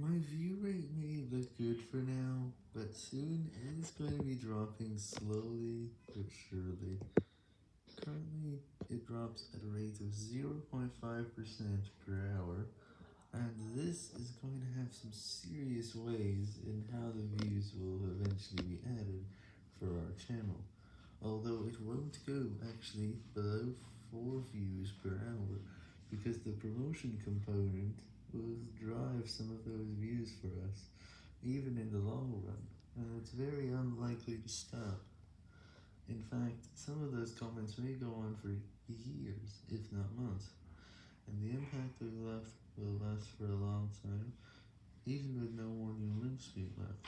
My view rate may look good for now, but soon it is going to be dropping slowly but surely. Currently, it drops at a rate of 0.5% per hour, and this is going to have some serious ways in how the views will eventually be added for our channel, although it won't go actually below 4 views per hour, because the promotion component will drive some of those even in the long run, and it's very unlikely to stop. In fact, some of those comments may go on for years, if not months, and the impact of left will last for a long time, even with no new links being left,